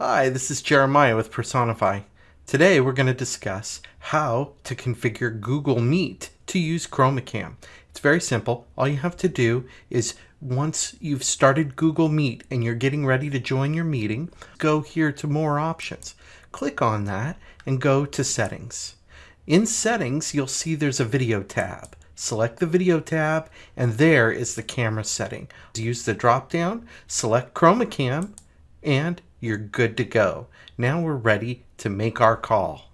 Hi, this is Jeremiah with Personify. Today we're going to discuss how to configure Google Meet to use ChromaCam. It's very simple. All you have to do is once you've started Google Meet and you're getting ready to join your meeting, go here to more options. Click on that and go to settings. In settings, you'll see there's a video tab. Select the video tab and there is the camera setting. Use the drop down, select ChromaCam and you're good to go. Now we're ready to make our call.